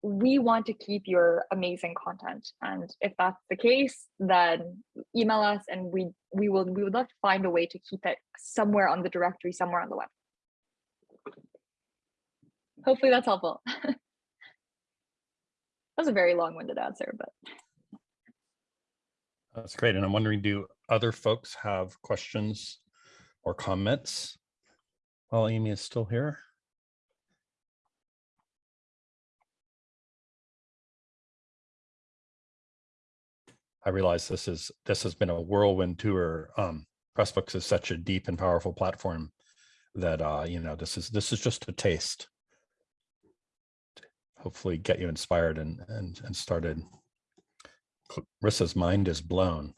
we want to keep your amazing content. And if that's the case, then email us and we we will we would love to find a way to keep it somewhere on the directory, somewhere on the web. Hopefully that's helpful. that was a very long-winded answer, but That's great. And I'm wondering, do other folks have questions or comments? While Amy is still here. I realize this is, this has been a whirlwind tour. Um, Pressbooks is such a deep and powerful platform that, uh, you know, this is, this is just a taste. To Hopefully get you inspired and, and, and started. Clarissa's mind is blown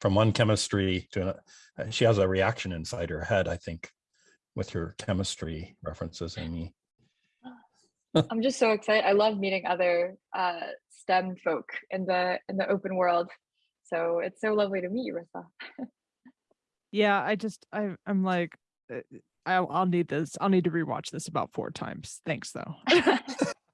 from one chemistry to another. She has a reaction inside her head, I think, with your chemistry references, Amy. I'm just so excited. I love meeting other uh, STEM folk in the in the open world. So it's so lovely to meet you, Rissa. Yeah, I just I I'm like uh, I'll, I'll need this. I'll need to rewatch this about four times. Thanks though.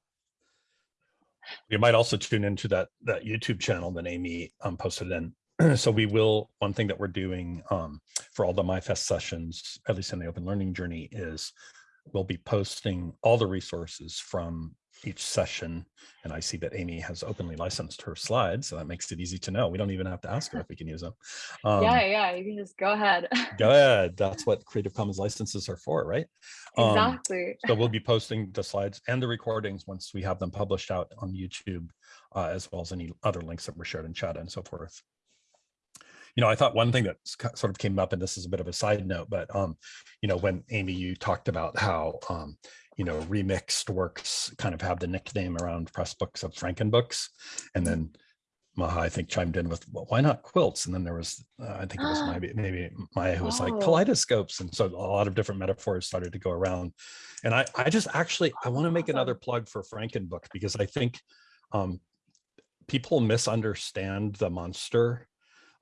You might also tune into that that YouTube channel that Amy um, posted in. so we will one thing that we're doing um, for all the MyFest sessions, at least in the open learning journey, is we'll be posting all the resources from each session. And I see that Amy has openly licensed her slides, so that makes it easy to know. We don't even have to ask her if we can use them. Um, yeah, yeah, you can just go ahead. go ahead. That's what Creative Commons licenses are for, right? Um, exactly. so we'll be posting the slides and the recordings once we have them published out on YouTube, uh, as well as any other links that were shared in chat and so forth you know, I thought one thing that sort of came up, and this is a bit of a side note, but, um, you know, when Amy, you talked about how, um, you know, remixed works kind of have the nickname around press books of Frankenbooks. And then Maha, I think, chimed in with, well, why not quilts? And then there was, uh, I think it was maybe, maybe Maya who was like Oh. kaleidoscopes. And so a lot of different metaphors started to go around. And I, I just actually, I want to make another plug for Frankenbook because I think um, people misunderstand the monster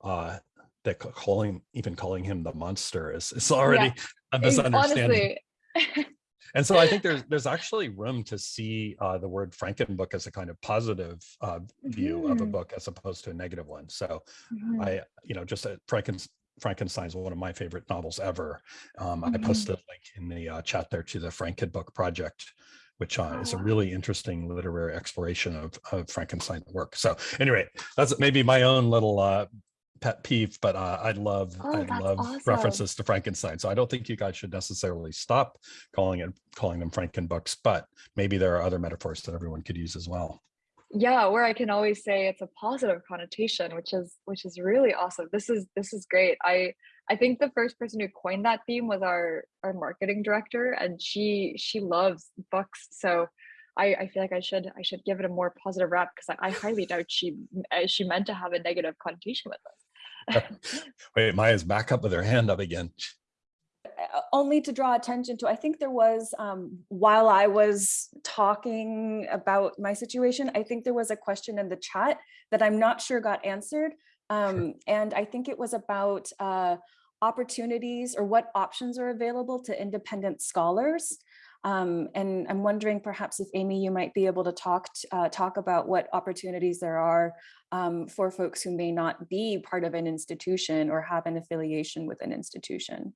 uh that calling even calling him the monster is is already a misunderstanding Honestly, and so i think there's there's actually room to see uh the word frankenbook as a kind of positive uh view of a Mhm. book as opposed to a negative one so Mhm. i you know just uh, Franken, frankenstein's one of my favorite novels ever um i Mhm. posted a link in the uh, chat there to the frankenbook project which uh, is a Oh. really interesting literary exploration of, of Frankenstein's work. So anyway, that's maybe my own little uh, pet peeve, but uh, I love Oh, I love awesome. references to Frankenstein. So I don't think you guys should necessarily stop calling it calling them Frankenbooks, but maybe there are other metaphors that everyone could use as well. yeah where i can always say it's a positive connotation which is which is really awesome this is this is great i i think the first person who coined that theme was our our marketing director and she she loves books so i i feel like i should i should give it a more positive rap because I, I highly doubt she uh, she meant to have a negative connotation with us Wait, Maya's back up with her hand up again. uh, only to draw attention to, I think there was, um, while I was talking about my situation, I think there was a question in the chat that I'm not sure got answered. Um, and I think it was about uh, opportunities or what options are available to independent scholars. Um, and I'm wondering perhaps if Amy, you might be able to talk, uh, talk about what opportunities there are um, for folks who may not be part of an institution or have an affiliation with an institution.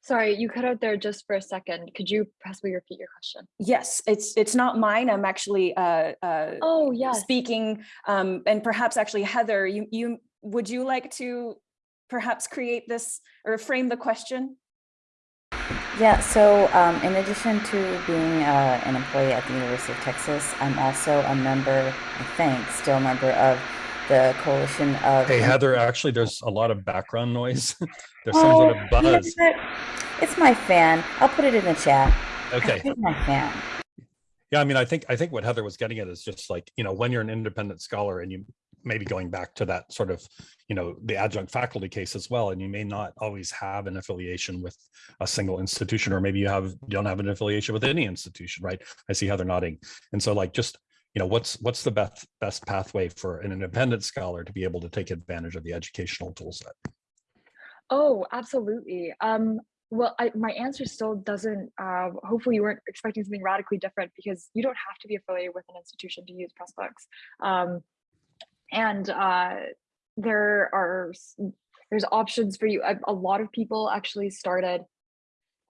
sorry you cut out there just for a second could you possibly repeat your question Yes, it's it's not mine. I'm actually uh, uh, oh yes speaking, um, and perhaps actually Heather, you you would you like to perhaps create this or frame the question? Yeah, so um, in addition to being uh, an employee at the University of Texas, I'm also a member, I think, still a member of the Coalition of. Hey Heather, actually, there's a lot of background noise. there's some sort of Oh, you know buzz. It's my fan. I'll put it in the chat. Okay. It's my fan. Yeah, I mean, I think I think what Heather was getting at is just like, you know, when you're an independent scholar and you maybe going back to that sort of, you know, the adjunct faculty case as well, and you may not always have an affiliation with a single institution, or maybe you have don't have an affiliation with any institution, right? I see Heather nodding. And so like just, you know, what's what's the best best pathway for an independent scholar to be able to take advantage of the educational tool set? Oh, absolutely. Um, well, I, my answer still doesn't, uh, hopefully you weren't expecting something radically different because you don't have to be affiliated with an institution to use Pressbooks. Um, and uh, there are, there's options for you. A, lot of people actually started,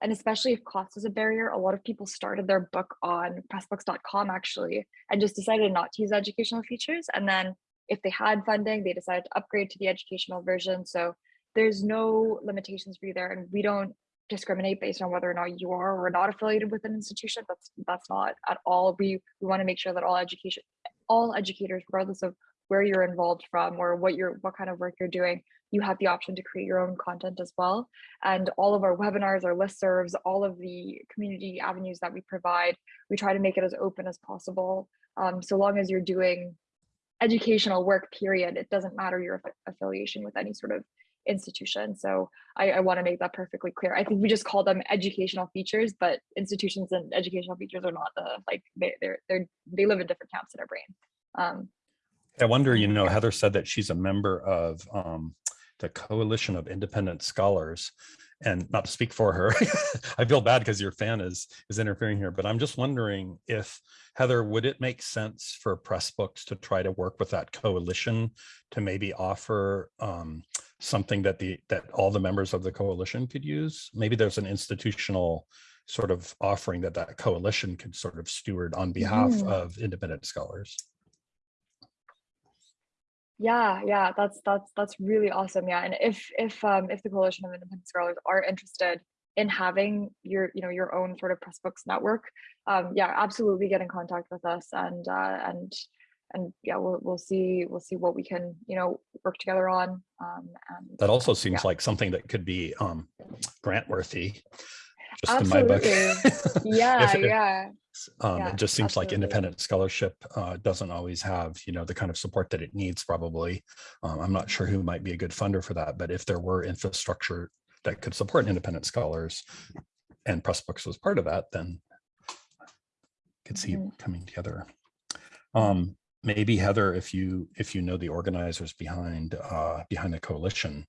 and especially if cost is a barrier, a lot of people started their book on pressbooks.com actually, and just decided not to use educational features. And then if they had funding, they decided to upgrade to the educational version. So there's no limitations for you there and we don't discriminate based on whether or not you are or not affiliated with an institution that's that's not at all we we want to make sure that all education all educators regardless of where you're involved from or what you're what kind of work you're doing you have the option to create your own content as well and all of our webinars our listservs all of the community avenues that we provide we try to make it as open as possible um, so long as you're doing educational work period. It doesn't matter your affi- affiliation with any sort of institution. So I, I want to make that perfectly clear. I think we just call them educational features, but institutions and educational features are not the like they they're they're they live in different camps in our brain. Um, I wonder, you Mm, know. Heather said that she's a member of um, the Coalition of Independent Scholars. And not to speak for her, I feel bad because your fan is is interfering here, but I'm just wondering if Heather, would it make sense for Pressbooks to try to work with that coalition to maybe offer um, something that the that all the members of the coalition could use? Maybe there's an institutional sort of offering that that coalition could sort of steward on behalf Mhm. of independent scholars. Yeah, yeah, that's that's that's really awesome. Yeah, and if if um if the Coalition of Independent Scholars are interested in having your you know your own sort of Pressbooks network, um yeah, absolutely get in contact with us and uh and and yeah, we'll we'll see we'll see what we can you know work together on. Um and That also seems yeah. like something that could be um, grant worthy. Just in my book. Absolutely. yeah, it- yeah, Um, Yeah, it just seems like independent scholarship uh, doesn't always have, you know, the kind of support that it needs probably. Um, I'm not sure who might be a good funder for that, but if there were infrastructure that could support independent scholars and Pressbooks was part of that, then could see it Mhm. coming together. Um, maybe Heather, if you if you know the organizers behind uh, behind the coalition,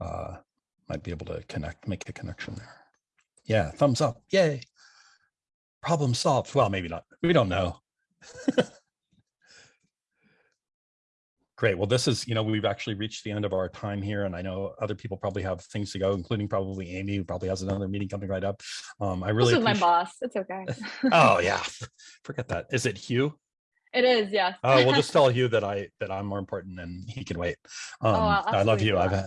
uh, might be able to connect, make a connection there. Yeah, thumbs up, yay. Problem solved. Well, maybe not. We don't know. Great. Well, this is, you know, we've actually reached the end of our time here, and I know other people probably have things to go, including probably Amy, who probably has another meeting coming right up. Um, I this really is my boss. It's okay. Oh yeah, forget that. Is it Hugh? it is, yes. Oh, we'll just tell Hugh that I that I'm more important and he can wait. Um, Oh, I'll love you. I've had,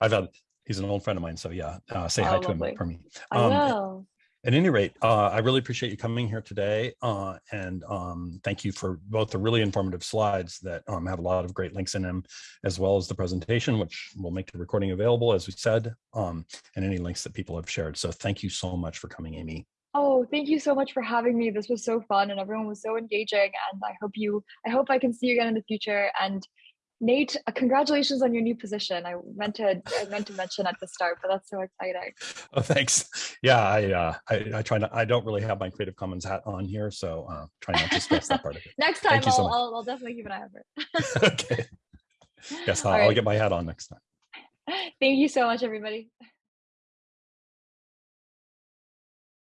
I've had. He's an old friend of mine, so yeah. Uh, say hi Oh, to him for me. I Um, will. At any rate, uh, I really appreciate you coming here today, uh, and um, thank you for both the really informative slides that um, have a lot of great links in them, as well as the presentation, which will make the recording available, as we said, um, and any links that people have shared. So thank you so much for coming, Amy. Oh, thank you so much for having me. This was so fun and everyone was so engaging and I hope you I hope I can see you again in the future and Nate, uh, congratulations on your new position. I meant to I meant to mention at the start, but that's so exciting. Oh, thanks. Yeah, I, uh, I, I try not, I don't really have my Creative Commons hat on here, so uh, try not to stress that part of it. Next time you so I'll. I'll I'll definitely keep an eye out for it. okay. Yes, I'll, I'll get my hat on next time. Thank you so much, everybody.